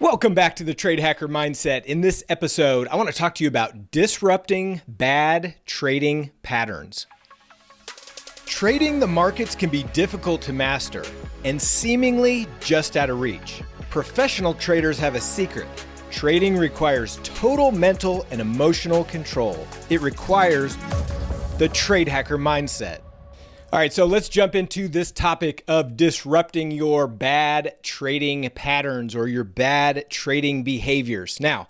Welcome back to the Trade Hacker Mindset. In this episode, I want to talk to you about disrupting bad trading patterns. Trading the markets can be difficult to master and seemingly just out of reach. Professional traders have a secret. Trading requires total mental and emotional control. It requires the Trade Hacker Mindset. All right, so let's jump into this topic of disrupting your bad trading patterns or your bad trading behaviors. Now,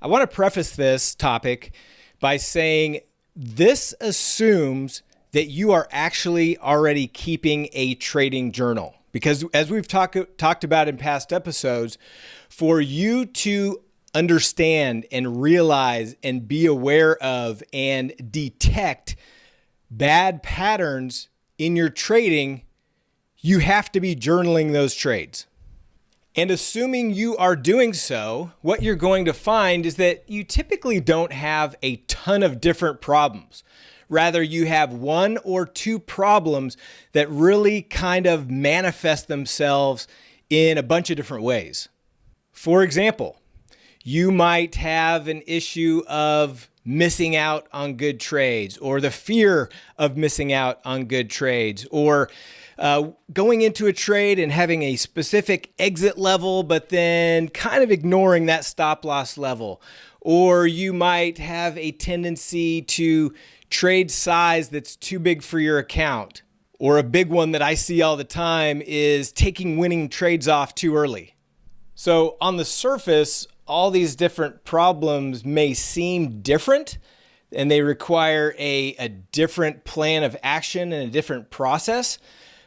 I want to preface this topic by saying this assumes that you are actually already keeping a trading journal. Because as we've talk, talked about in past episodes, for you to understand and realize and be aware of and detect bad patterns in your trading, you have to be journaling those trades. And assuming you are doing so, what you're going to find is that you typically don't have a ton of different problems. Rather, you have one or two problems that really kind of manifest themselves in a bunch of different ways. For example, you might have an issue of missing out on good trades or the fear of missing out on good trades or uh, going into a trade and having a specific exit level, but then kind of ignoring that stop loss level. Or you might have a tendency to trade size that's too big for your account. Or a big one that I see all the time is taking winning trades off too early. So on the surface, all these different problems may seem different and they require a, a different plan of action and a different process.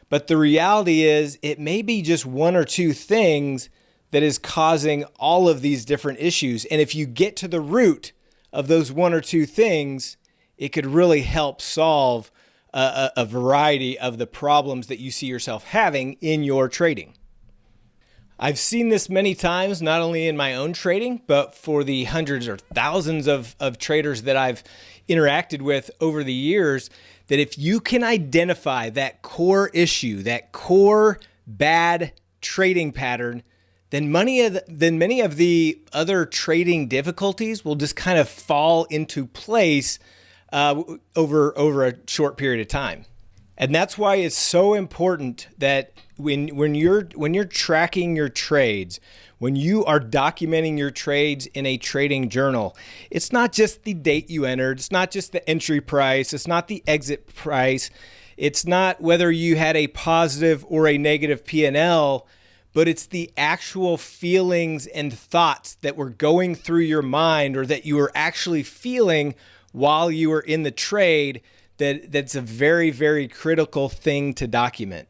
But the reality is, it may be just one or two things that is causing all of these different issues. And if you get to the root of those one or two things, it could really help solve a, a, variety of the problems that you see yourself having in your trading. I've seen this many times, not only in my own trading, but for the hundreds or thousands of, of traders that I've interacted with over the years, that if you can identify that core issue, that core bad trading pattern, then of the, then many of the other trading difficulties will just kind of fall into place uh, over over a short period of time. And that's why it's so important that when when you're when you're tracking your trades, when you are documenting your trades in a trading journal, it's not just the date you entered, it's not just the entry price, it's not the exit price, it's not whether you had a positive or a negative P&L, but it's the actual feelings and thoughts that were going through your mind or that you were actually feeling while you were in the trade that that's a very very critical thing to document.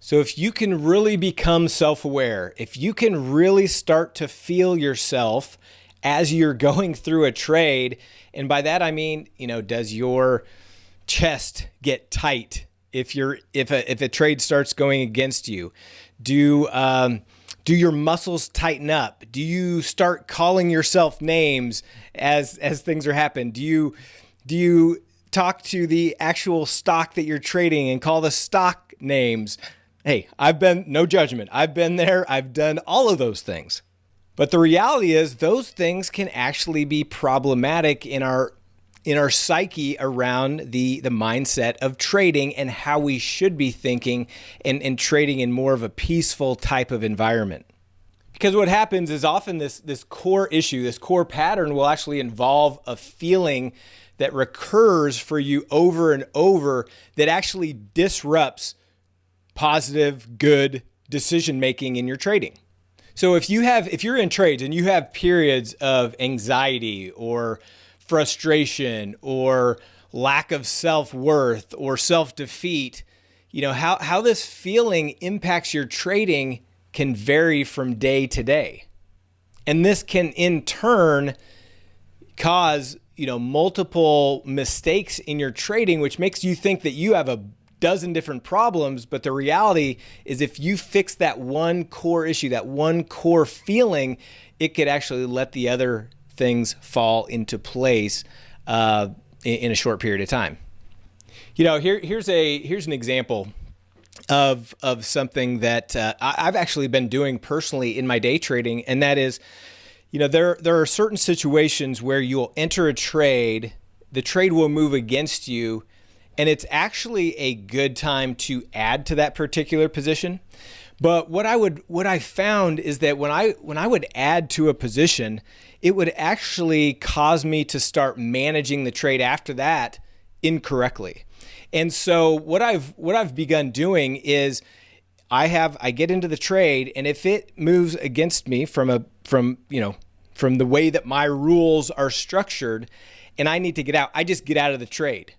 So if you can really become self-aware, if you can really start to feel yourself as you're going through a trade, and by that I mean, you know, does your chest get tight if you're if a if a trade starts going against you? Do um, do your muscles tighten up? Do you start calling yourself names as as things are happening? Do you do you talk to the actual stock that you're trading and call the stock names. Hey, I've been, no judgment, I've been there, I've done all of those things. But the reality is those things can actually be problematic in our in our psyche around the the mindset of trading and how we should be thinking and, and trading in more of a peaceful type of environment. Because what happens is often this this core issue, this core pattern will actually involve a feeling that recurs for you over and over that actually disrupts positive, good decision making in your trading. So if you have if you're in trades and you have periods of anxiety or frustration or lack of self-worth or self-defeat, you know, how how this feeling impacts your trading can vary from day to day. And this can in turn cause you know multiple mistakes in your trading which makes you think that you have a dozen different problems but the reality is if you fix that one core issue that one core feeling it could actually let the other things fall into place uh, in, in, a short period of time. You know here, here's a here's an example of of something that uh, I've actually been doing personally in my day trading, and that is, you know, there there are certain situations where you'll enter a trade, the trade will move against you, and it's actually a good time to add to that particular position. But what I would what I found is that when I when I would add to a position, it would actually cause me to start managing the trade after that incorrectly. And so what I've what I've begun doing is I have I get into the trade and if it moves against me from a from, you know, from the way that my rules are structured and I need to get out, I just get out of the trade.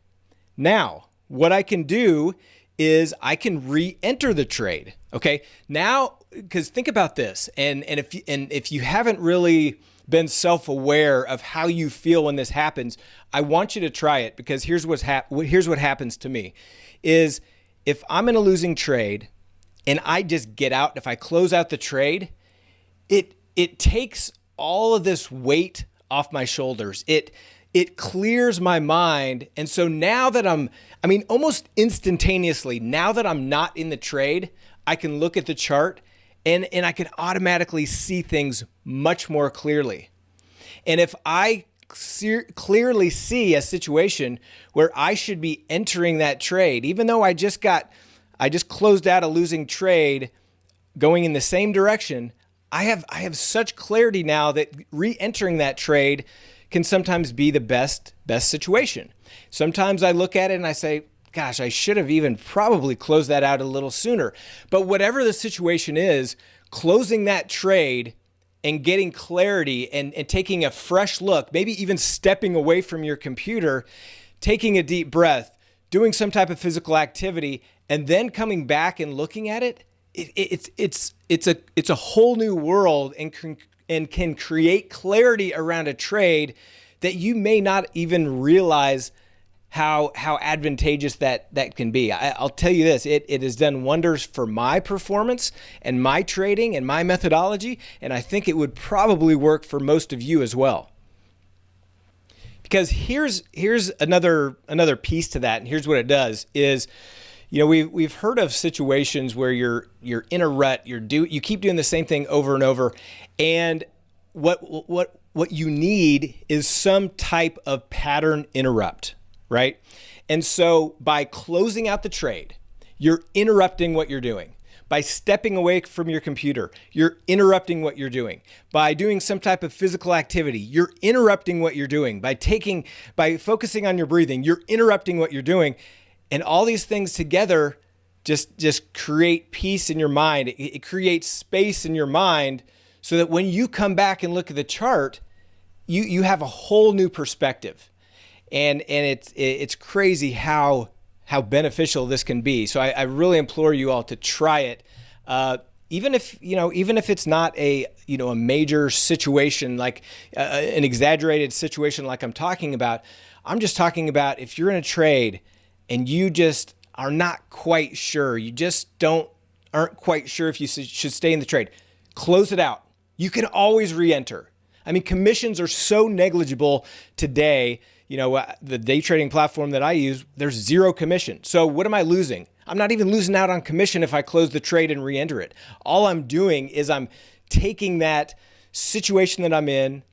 Now, what I can do is I can re-enter the trade. Okay. Now, because think about this, and and if and if you haven't really been self-aware of how you feel when this happens, I want you to try it because here's what's hap- here's what happens to me is if I'm in a losing trade and I just get out, if I close out the trade, it it takes all of this weight off my shoulders. It it clears my mind. And so now that I'm I mean almost instantaneously, now that I'm not in the trade, I can look at the chart and and I can automatically see things much more clearly. And if I clearly see a situation where I should be entering that trade, even though I just got, I just closed out a losing trade going in the same direction, I have, I have such clarity now that re-entering that trade can sometimes be the best, best situation. Sometimes I look at it and I say, gosh, I should have even probably closed that out a little sooner. But whatever the situation is, closing that trade and getting clarity and, and taking a fresh look, maybe even stepping away from your computer, taking a deep breath, doing some type of physical activity, and then coming back and looking at it, it, it it's it's it's a it's a whole new world and can, and can create clarity around a trade that you may not even realize how how advantageous that that can be. I, will tell you this: it it has done wonders for my performance and my trading and my methodology, and I think it would probably work for most of you as well. Because here's here's another another piece to that, and here's what it does is. You know, we've, we've heard of situations where you're you're in a rut, you're do you keep doing the same thing over and over, and what what what you need is some type of pattern interrupt right? And so by closing out the trade, you're interrupting what you're doing. By stepping away from your computer, you're interrupting what you're doing. By doing some type of physical activity, you're interrupting what you're doing. By taking, by focusing on your breathing, you're interrupting what you're doing. And all these things together just, just create peace in your mind. It, it creates space in your mind so that when you come back and look at the chart, you, you have a whole new perspective and and it's it's crazy how how beneficial this can be. So I, I really implore you all to try it. Uh, even if you know, even if it's not a you know a major situation like uh, an exaggerated situation like I'm talking about, I'm just talking about if you're in a trade and you just are not quite sure, you just don't aren't quite sure if you should stay in the trade, close it out. You can always re-enter. I mean, commissions are so negligible today you know, uh, the day trading platform that I use, there's zero commission. So what am I losing? I'm not even losing out on commission if I close the trade and re-enter it. All I'm doing is I'm taking that situation that I'm in,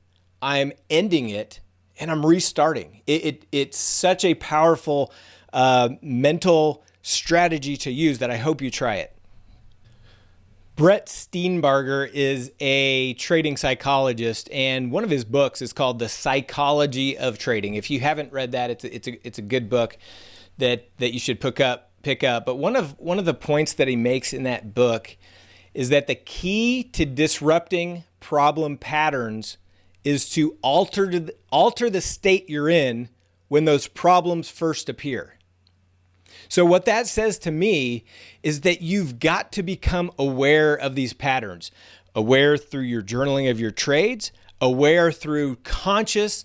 I'm ending it, and I'm restarting. It, it it's such a powerful uh, mental strategy to use that I hope you try it. Brett Steenbarger is a trading psychologist, and one of his books is called The Psychology of Trading. If you haven't read that, it's a, it's a, it's a good book that, that you should pick up. Pick up. But one of one of the points that he makes in that book is that the key to disrupting problem patterns is to alter alter the state you're in when those problems first appear. So, what that says to me is that you've got to become aware of these patterns, aware through your journaling of your trades, aware through conscious,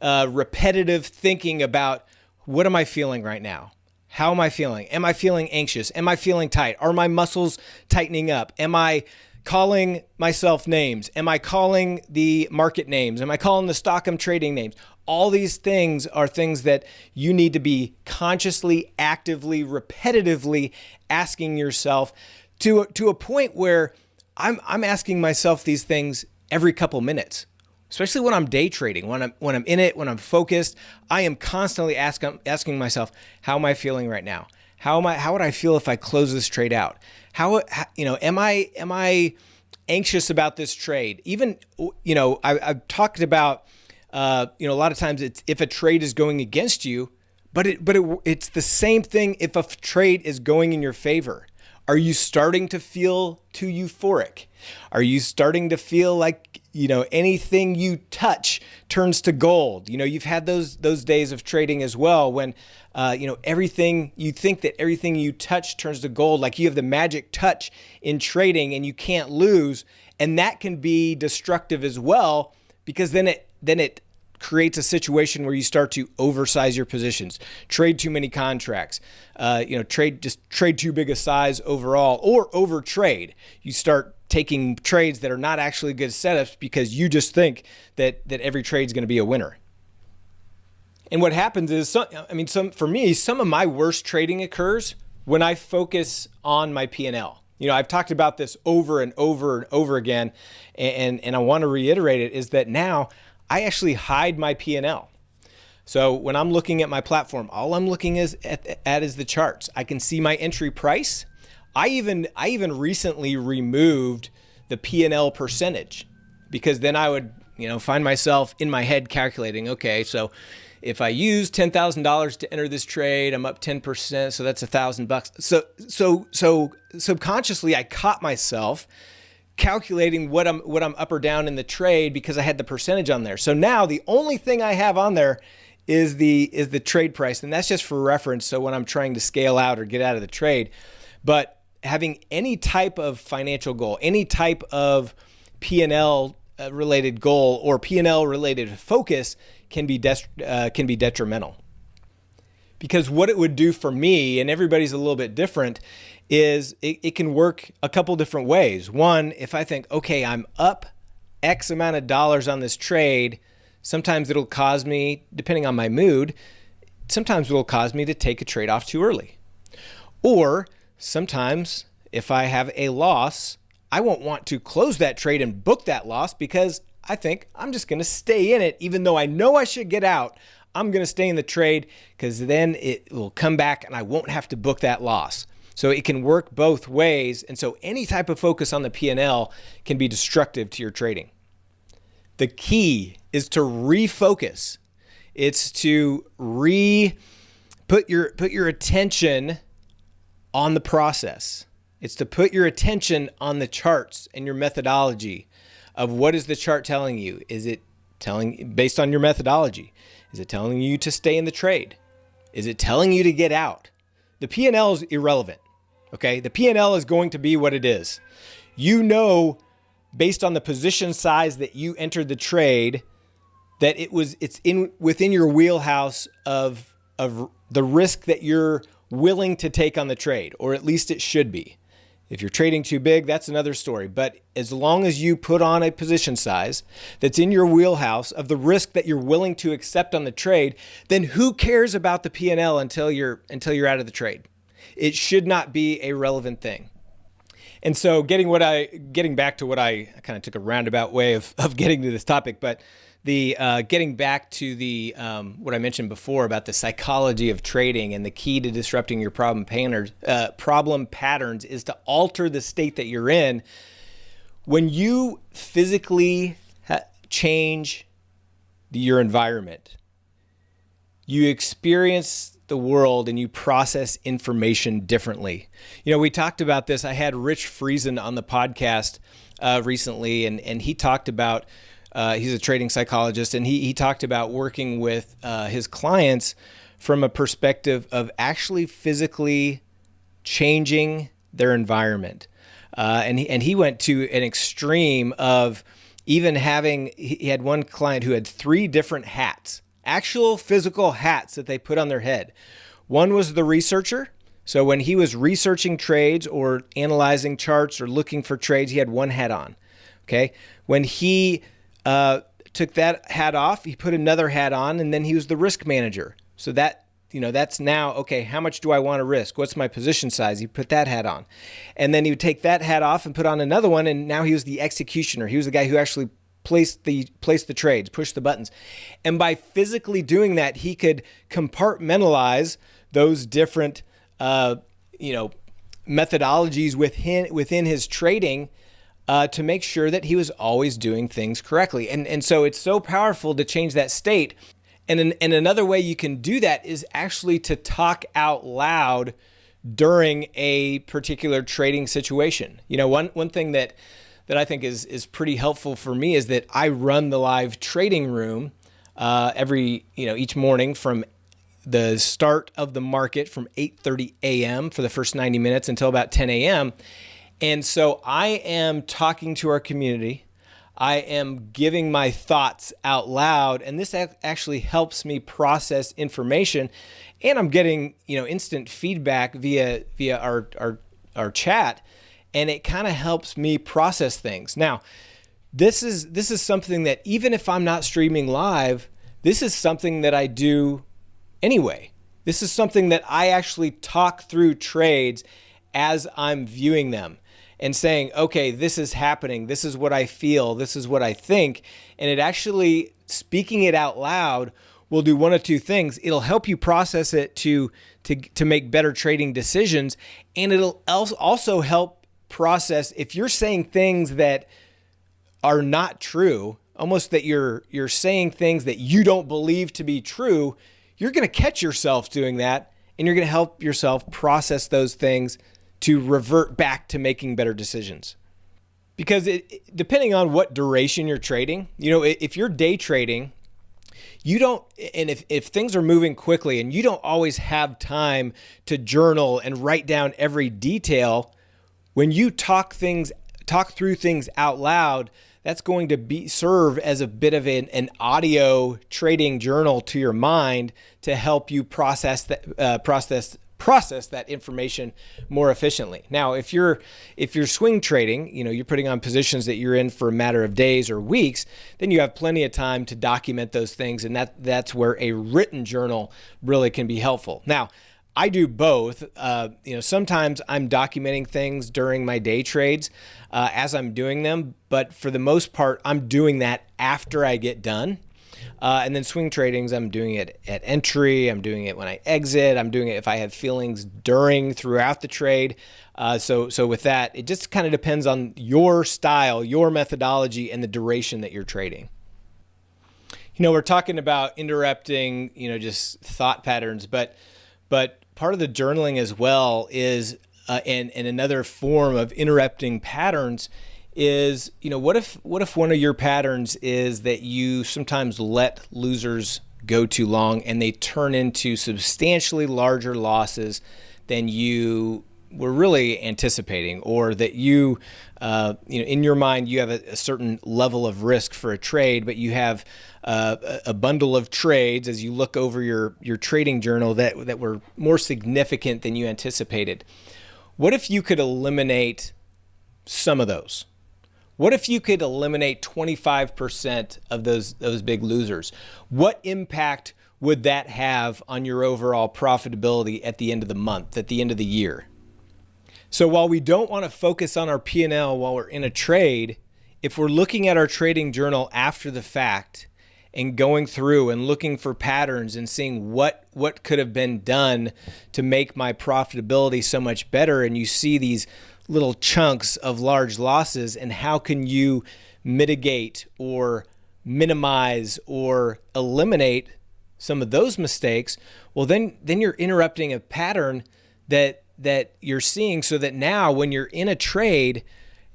uh, repetitive thinking about what am I feeling right now? How am I feeling? Am I feeling anxious? Am I feeling tight? Are my muscles tightening up? Am I calling myself names? Am I calling the market names? Am I calling the stock I'm trading names? All these things are things that you need to be consciously, actively, repetitively asking yourself to, to a point where I'm, I'm asking myself these things every couple minutes especially when I'm day trading, when I'm when I'm in it, when I'm focused, I am constantly asking asking myself, how am I feeling right now? How am I how would I feel if I close this trade out? How, how you know, am I am I anxious about this trade? Even you know, I, have talked about uh, you know a lot of times it's if a trade is going against you, but it but it, it's the same thing if a trade is going in your favor. Are you starting to feel too euphoric? Are you starting to feel like, you know, anything you touch turns to gold? You know, you've had those those days of trading as well when uh, you know, everything you think that everything you touch turns to gold, like you have the magic touch in trading and you can't lose, and that can be destructive as well because then it then it creates a situation where you start to oversize your positions, trade too many contracts, uh, you know, trade just trade too big a size overall, or over trade. You start taking trades that are not actually good setups because you just think that that every trade is going to be a winner. And what happens is, some, I mean, some for me, some of my worst trading occurs when I focus on my P&L. You know, I've talked about this over and over and over again, and, and I want to reiterate it, is that now I actually hide my P&L. So when I'm looking at my platform, all I'm looking is at, at is the charts. I can see my entry price. I even I even recently removed the P&L percentage because then I would, you know, find myself in my head calculating, okay, so if I use $10,000 to enter this trade, I'm up 10%, so that's a thousand bucks. So, so, so subconsciously I caught myself calculating what I'm what I'm up or down in the trade because I had the percentage on there. So now the only thing I have on there is the is the trade price and that's just for reference so when I'm trying to scale out or get out of the trade. But having any type of financial goal, any type of P&L uh, related goal or P&L related focus can be uh, can be detrimental. Because what it would do for me and everybody's a little bit different is it, it can work a couple different ways. One, if I think, okay, I'm up X amount of dollars on this trade, sometimes it'll cause me, depending on my mood, sometimes it'll cause me to take a trade off too early. Or sometimes if I have a loss, I won't want to close that trade and book that loss because I think I'm just going to stay in it, even though I know I should get out. I'm going to stay in the trade because then it will come back and I won't have to book that loss. So it can work both ways. And so any type of focus on the P&L can be destructive to your trading. The key is to refocus. It's to re put your put your attention on the process. It's to put your attention on the charts and your methodology of what is the chart telling you? Is it telling based on your methodology? Is it telling you to stay in the trade? Is it telling you to get out? The P&L is irrelevant. Okay, the P&L is going to be what it is. You know, based on the position size that you entered the trade, that it was it's in within your wheelhouse of of the risk that you're willing to take on the trade, or at least it should be. If you're trading too big, that's another story. But as long as you put on a position size that's in your wheelhouse of the risk that you're willing to accept on the trade, then who cares about the P&L until you're until you're out of the trade? It should not be a relevant thing. And so getting what I getting back to what I, I kind of took a roundabout way of, of getting to this topic, but the uh, getting back to the um, what I mentioned before about the psychology of trading and the key to disrupting your problem patterns, uh, problem patterns is to alter the state that you're in. When you physically change your environment, you experience the world and you process information differently. You know, we talked about this. I had Rich Friesen on the podcast uh, recently, and, and he talked about, uh, he's a trading psychologist, and he, he talked about working with uh, his clients from a perspective of actually physically changing their environment. Uh, and, he, and he went to an extreme of even having, he had one client who had three different hats actual physical hats that they put on their head. One was the researcher, So when he was researching trades or analyzing charts or looking for trades, he had one hat on. Okay. When he uh, took that hat off, he put another hat on, and then he was the risk manager. So that you know that's now okay how much do i want to risk what's my position size he put that hat on and then he would take that hat off and put on another one and now he was the executioner he was the guy who actually placed the place the trades push the buttons. And by physically doing that he could compartmentalize those different uh, you know methodologies within within his trading uh, to make sure that he was always doing things correctly. And and so it's so powerful to change that state. And, an, and another way you can do that is actually to talk out loud during a particular trading situation. You know, one, one thing that, that I think is, is pretty helpful for me is that I run the live trading room uh, every, you know, each morning from the start of the market from 8:30 a.m. for the first 90 minutes until about 10 a.m. And so I am talking to our community I am giving my thoughts out loud, and this actually helps me process information. And I'm getting you know instant feedback via via our our, our chat, and it kind of helps me process things. Now, this is this is something that even if I'm not streaming live, this is something that I do anyway. This is something that I actually talk through trades as I'm viewing them and saying, okay, this is happening. This is what I feel. This is what I think. And it actually, speaking it out loud, will do one of two things. It'll help you process it to, to, to make better trading decisions. And it'll also help process if you're saying things that are not true, almost that you're, you're saying things that you don't believe to be true, you're going to catch yourself doing that and you're going to help yourself process those things to revert back to making better decisions. Because it, depending on what duration you're trading, you know, if you're day trading, you don't, and if, if things are moving quickly and you don't always have time to journal and write down every detail, when you talk things, talk through things out loud, that's going to be serve as a bit of an, an audio trading journal to your mind to help you process that uh, process process that information more efficiently. Now, if you're if you're swing trading, you know, you're putting on positions that you're in for a matter of days or weeks, then you have plenty of time to document those things and that that's where a written journal really can be helpful. Now, I do both. Uh, you know, sometimes I'm documenting things during my day trades uh, as I'm doing them, but for the most part, I'm doing that after I get done. Uh, and then swing tradings, I'm doing it at entry. I'm doing it when I exit. I'm doing it if I have feelings during, throughout the trade. Uh, so, so with that, it just kind of depends on your style, your methodology, and the duration that you're trading. You know, we're talking about interrupting, you know, just thought patterns, but but part of the journaling as well is, uh, and and another form of interrupting patterns is you know what if what if one of your patterns is that you sometimes let losers go too long and they turn into substantially larger losses than you were really anticipating or that you uh, you know in your mind you have a, a, certain level of risk for a trade but you have uh, a bundle of trades as you look over your your trading journal that that were more significant than you anticipated what if you could eliminate some of those what if you could eliminate 25% of those, those big losers? What impact would that have on your overall profitability at the end of the month, at the end of the year? So while we don't want to focus on our P&L while we're in a trade, if we're looking at our trading journal after the fact and going through and looking for patterns and seeing what what could have been done to make my profitability so much better and you see these little chunks of large losses and how can you mitigate or minimize or eliminate some of those mistakes? Well then then you're interrupting a pattern that that you're seeing so that now when you're in a trade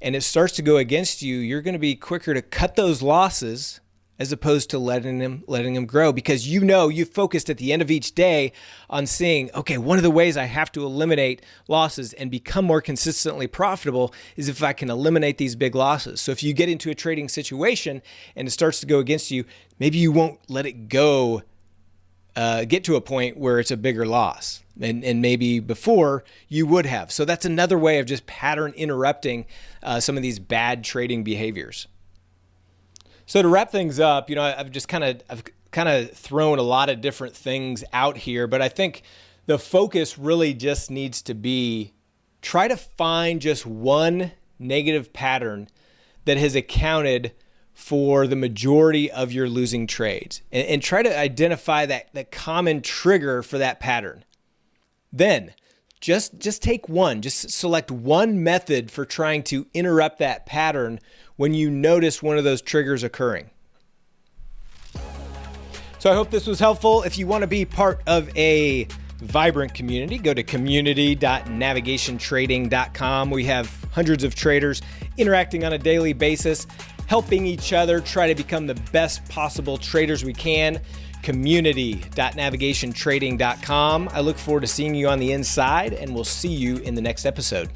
and it starts to go against you you're going to be quicker to cut those losses as opposed to letting them letting them grow because you know you've focused at the end of each day on seeing okay one of the ways I have to eliminate losses and become more consistently profitable is if I can eliminate these big losses. So if you get into a trading situation and it starts to go against you, maybe you won't let it go uh, get to a point where it's a bigger loss. And, and maybe before you would have. So that's another way of just pattern interrupting uh, some of these bad trading behaviors. So to wrap things up, you know, I've just kind of I've kind of thrown a lot of different things out here, but I think the focus really just needs to be try to find just one negative pattern that has accounted for the majority of your losing trades and, and try to identify that, that common trigger for that pattern. Then just, just take one, just select one method for trying to interrupt that pattern when you notice one of those triggers occurring. So I hope this was helpful. If you want to be part of a vibrant community, go to community.navigationtrading.com. We have hundreds of traders interacting on a daily basis, helping each other try to become the best possible traders we can. Community.navigationtrading.com. I look forward to seeing you on the inside, and we'll see you in the next episode.